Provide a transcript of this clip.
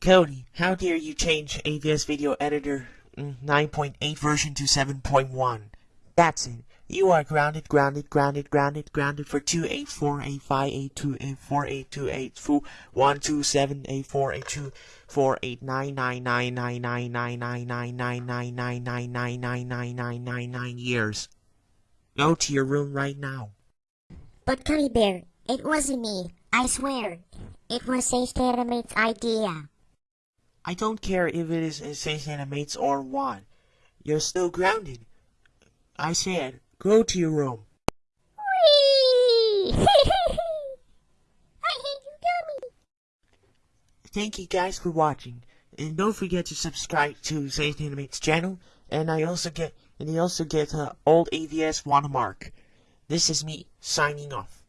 Cody, how dare you change AVS Video Editor mm, 9.8 version to 7.1? That's it. You are grounded, grounded, grounded, grounded, grounded for 2, 8, 4, 8, 5, 8, 2, 8, 4, 8, 2, 8, 4, 1, 2, 7, 8, 4, 8, 2, 4, 8, 9, 9, 9, 9, 9, 9, 9, 9, 9, 9, 9, 9, 9, 9, 9, 9, 9, 9 years. Go to your room right now. But Cuddy Bear, it wasn't me. I swear. It was Sage Animate's idea. I don't care if it is Sage Animates or what. You're still grounded. I said, go to your room. Whee! I hate you, dummy. Thank you guys for watching. And don't forget to subscribe to Sage Animates channel. And I also get and I also get uh, old AVS watermark. This is me signing off.